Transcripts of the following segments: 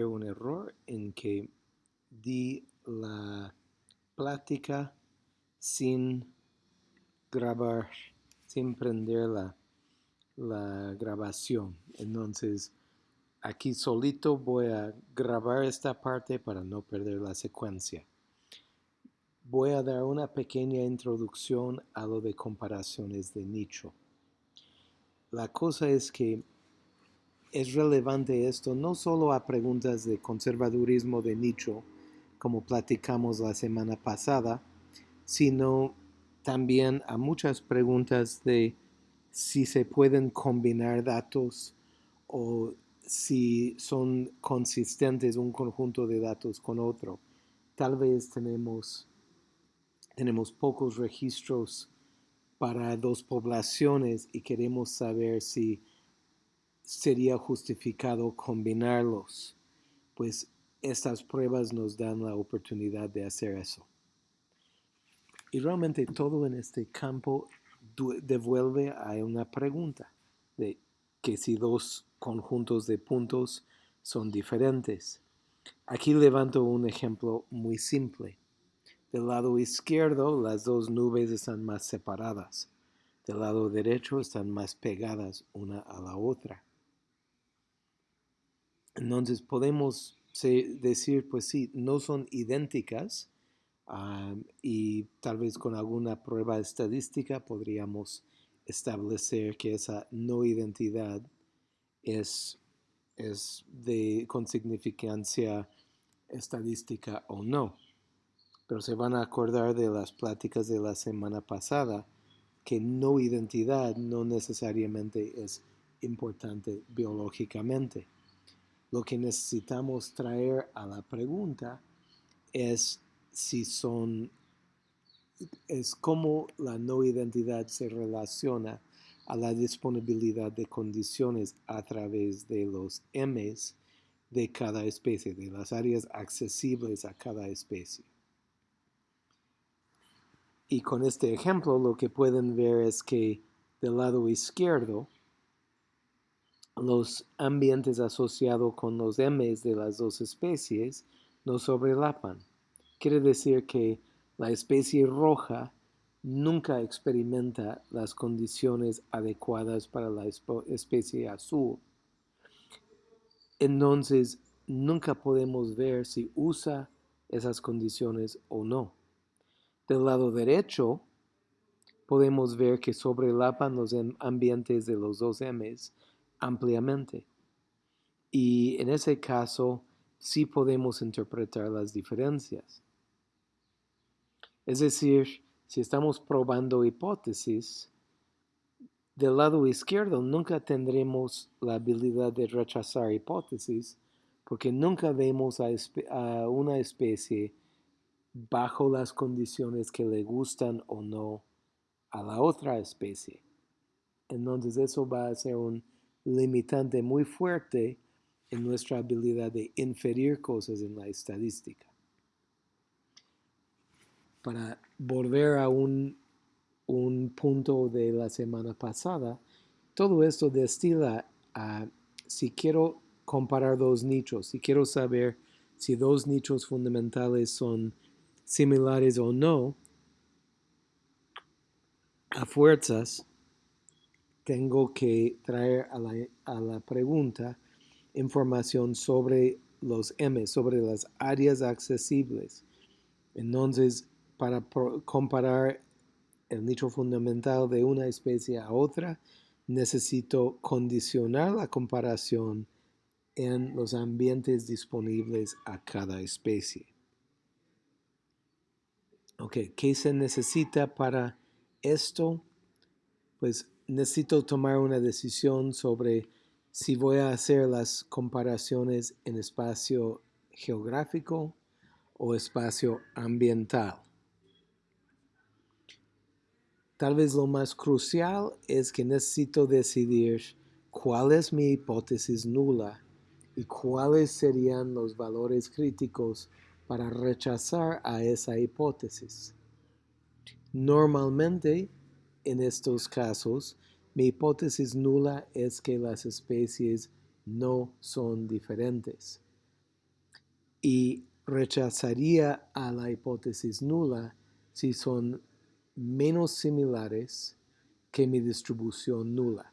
un error en que di la plática sin grabar, sin prender la, la grabación. Entonces, aquí solito voy a grabar esta parte para no perder la secuencia. Voy a dar una pequeña introducción a lo de comparaciones de nicho. La cosa es que es relevante esto no solo a preguntas de conservadurismo de nicho, como platicamos la semana pasada, sino también a muchas preguntas de si se pueden combinar datos o si son consistentes un conjunto de datos con otro. Tal vez tenemos, tenemos pocos registros para dos poblaciones y queremos saber si sería justificado combinarlos, pues estas pruebas nos dan la oportunidad de hacer eso. Y realmente todo en este campo devuelve a una pregunta de que si dos conjuntos de puntos son diferentes. Aquí levanto un ejemplo muy simple. Del lado izquierdo las dos nubes están más separadas. Del lado derecho están más pegadas una a la otra. Entonces podemos decir, pues sí, no son idénticas y tal vez con alguna prueba estadística podríamos establecer que esa no identidad es, es de, con significancia estadística o no pero se van a acordar de las pláticas de la semana pasada que no identidad no necesariamente es importante biológicamente. Lo que necesitamos traer a la pregunta es si son, es cómo la no identidad se relaciona a la disponibilidad de condiciones a través de los M's de cada especie, de las áreas accesibles a cada especie. Y con este ejemplo lo que pueden ver es que del lado izquierdo los ambientes asociados con los M's de las dos especies no sobrelapan. Quiere decir que la especie roja nunca experimenta las condiciones adecuadas para la especie azul. Entonces, nunca podemos ver si usa esas condiciones o no. Del lado derecho, podemos ver que sobrelapan los ambientes de los dos M's ampliamente. Y en ese caso, sí podemos interpretar las diferencias. Es decir, si estamos probando hipótesis, del lado izquierdo nunca tendremos la habilidad de rechazar hipótesis porque nunca vemos a, una especie bajo las condiciones que le gustan o no a la otra especie. Entonces eso va a ser un limitante muy fuerte en nuestra habilidad de inferir cosas en la estadística. Para volver a un, un punto de la semana pasada, todo esto destila a si quiero comparar dos nichos, si quiero saber si dos nichos fundamentales son similares o no, a fuerzas tengo que traer a la, pregunta información sobre los M, sobre las áreas accesibles. Entonces, para comparar el nicho fundamental de una especie a otra, necesito condicionar la comparación en los ambientes disponibles a cada especie. Ok, ¿qué se necesita para esto? Pues necesito tomar una decisión sobre si voy a hacer las comparaciones en espacio geográfico o espacio ambiental. Tal vez lo más crucial es que necesito decidir cuál es mi hipótesis nula y cuáles serían los valores críticos para rechazar a esa hipótesis. Normalmente, en estos casos, mi hipótesis nula es que las especies no son diferentes. y rechazaría a la hipótesis nula si son menos similares que mi distribución nula.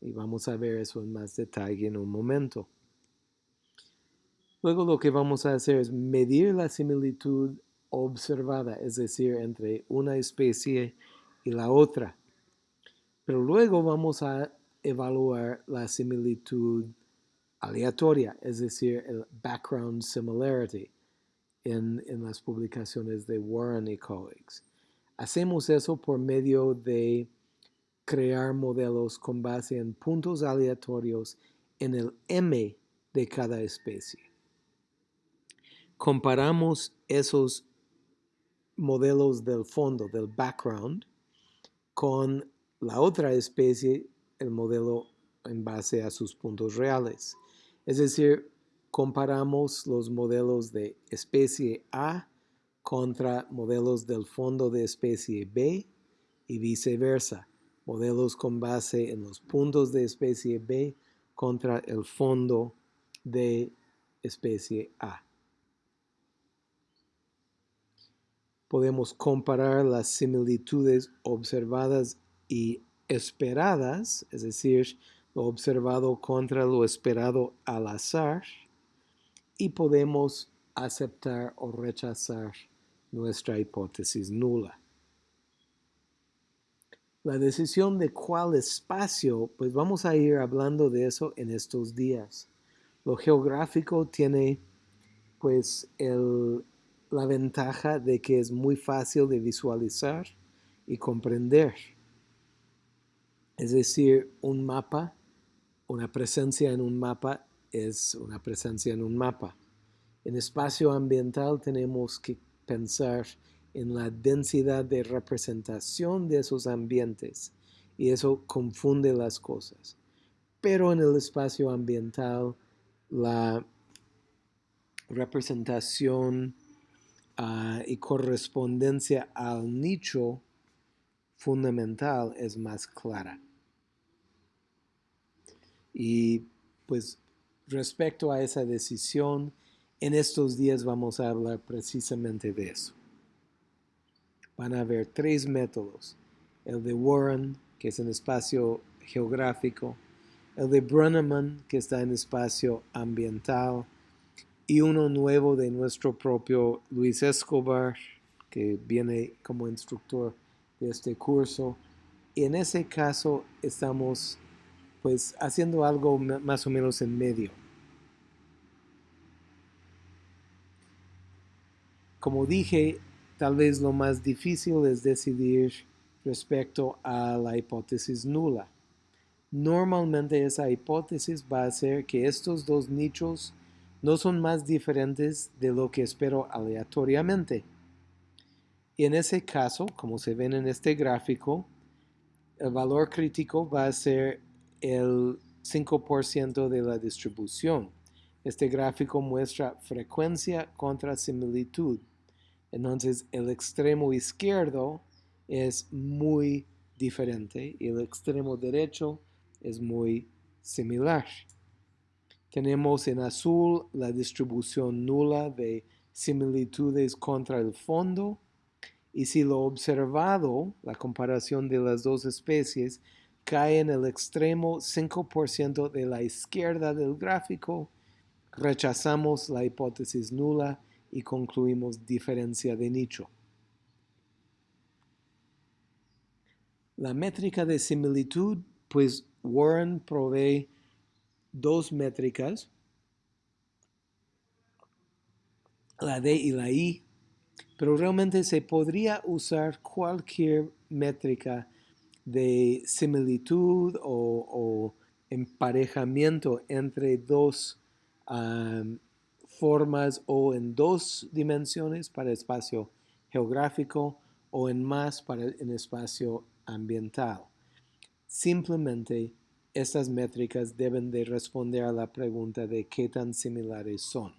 Y vamos a ver eso en más detalle en un momento. Luego lo que vamos a hacer es medir la similitud observada, es decir, entre una especie y la otra. Pero luego vamos a evaluar la similitud aleatoria, es decir, el background similarity en, en las publicaciones de Warren y colleagues. Hacemos eso por medio de crear modelos con base en puntos aleatorios en el M de cada especie. Comparamos esos modelos del fondo, del background, con la otra especie, el modelo en base a sus puntos reales. Es decir, comparamos los modelos de especie A contra modelos del fondo de especie B y viceversa. Modelos con base en los puntos de especie B contra el fondo de especie A. Podemos comparar las similitudes observadas y esperadas, es decir, lo observado contra lo esperado al azar, y podemos aceptar o rechazar nuestra hipótesis nula. La decisión de cuál espacio, pues vamos a ir hablando de eso en estos días. Lo geográfico tiene pues la ventaja de que es muy fácil de visualizar y comprender. Es decir, un mapa, una presencia en un mapa es una presencia en un mapa. En espacio ambiental tenemos que pensar en la densidad de representación de esos ambientes y eso confunde las cosas. Pero en el espacio ambiental la representación ah, y correspondencia al nicho fundamental es más clara. Y pues respecto a esa decisión, en estos días vamos a hablar precisamente de eso. Van a haber tres métodos. El de Warren, que es en espacio geográfico, el de Brunneman, que está en espacio ambiental, y uno nuevo de nuestro propio Luis Escobar, que viene como instructor de este curso. Y en ese caso estamos pues haciendo algo más o menos en medio. Como dije, tal vez lo más difícil es decidir respecto a la hipótesis nula. Normalmente esa hipótesis va a ser que estos dos nichos no son más diferentes de lo que espero aleatoriamente. Y en ese caso, como se ven en este gráfico, el valor crítico va a ser el 5% de la distribución. Este gráfico muestra frecuencia contra similitud. Entonces el extremo izquierdo es muy diferente y el extremo derecho es muy similar. Tenemos en azul la distribución nula de similitudes contra el fondo y si lo observado, la comparación de las dos especies, cae en el extremo 5% de la izquierda del gráfico, rechazamos la hipótesis nula y concluimos diferencia de nicho. La métrica de similitud, pues Warren provee dos métricas, la D y la I, pero realmente se podría usar cualquier métrica de similitud o, emparejamiento entre dos formas o en dos dimensiones para espacio geográfico o en más para el espacio ambiental. Simplemente estas métricas deben de responder a la pregunta de qué tan similares son.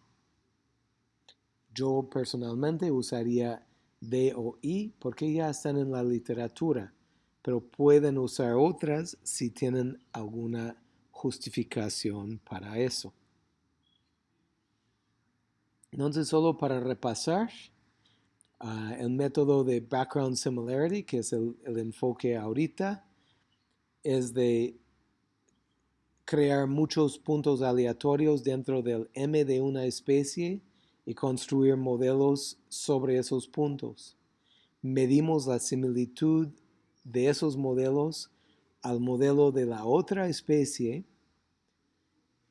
Yo personalmente usaría D o I porque ya están en la literatura pero pueden usar otras si tienen alguna justificación para eso. Entonces, solo para repasar, uh, el método de background similarity, que es el, el enfoque ahorita, es de crear muchos puntos aleatorios dentro del M de una especie y construir modelos sobre esos puntos. Medimos la similitud de esos modelos al modelo de la otra especie,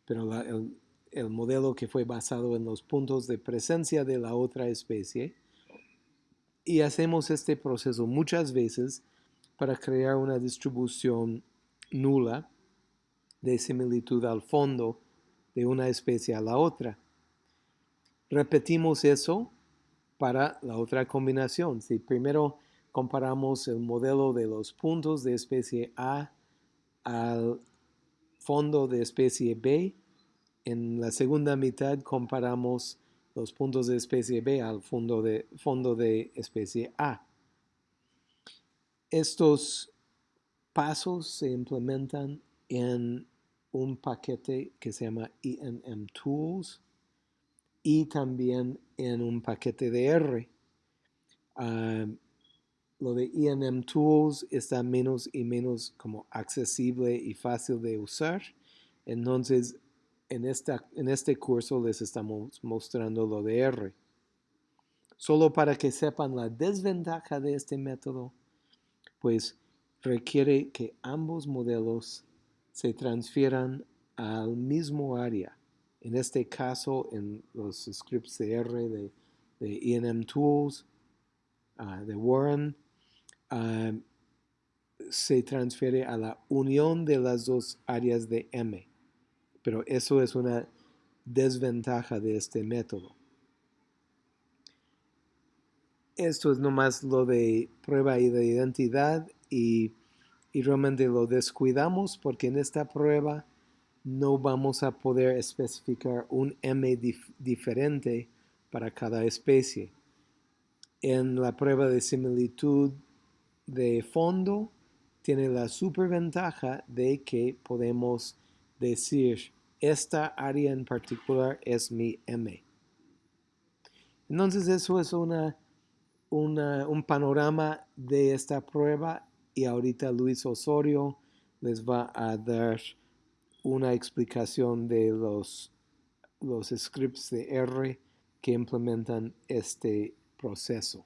pero la, el, el modelo que fue basado en los puntos de presencia de la otra especie. Y hacemos este proceso muchas veces para crear una distribución nula de similitud al fondo de una especie a la otra. Repetimos eso para la otra combinación. Si primero comparamos el modelo de los puntos de especie A al fondo de especie B, en la segunda mitad comparamos los puntos de especie B al fondo de, fondo de especie A. Estos pasos se implementan en un paquete que se llama ENM Tools y también en un paquete de R. Uh, lo de ENM Tools está menos y menos como accesible y fácil de usar. Entonces, en, esta, en este curso les estamos mostrando lo de R. Solo para que sepan la desventaja de este método, pues requiere que ambos modelos se transfieran al mismo área. En este caso, en los scripts de R de, de ENM Tools, uh, de Warren, uh, se transfiere a la unión de las dos áreas de M. Pero eso es una desventaja de este método. Esto es nomás lo de prueba de identidad y y realmente lo descuidamos porque en esta prueba no vamos a poder especificar un M dif diferente para cada especie. En la prueba de similitud de fondo tiene la superventaja de que podemos decir esta área en particular es mi M. Entonces eso es una, un panorama de esta prueba y ahorita Luis Osorio les va a dar una explicación de los, los scripts de R que implementan este proceso.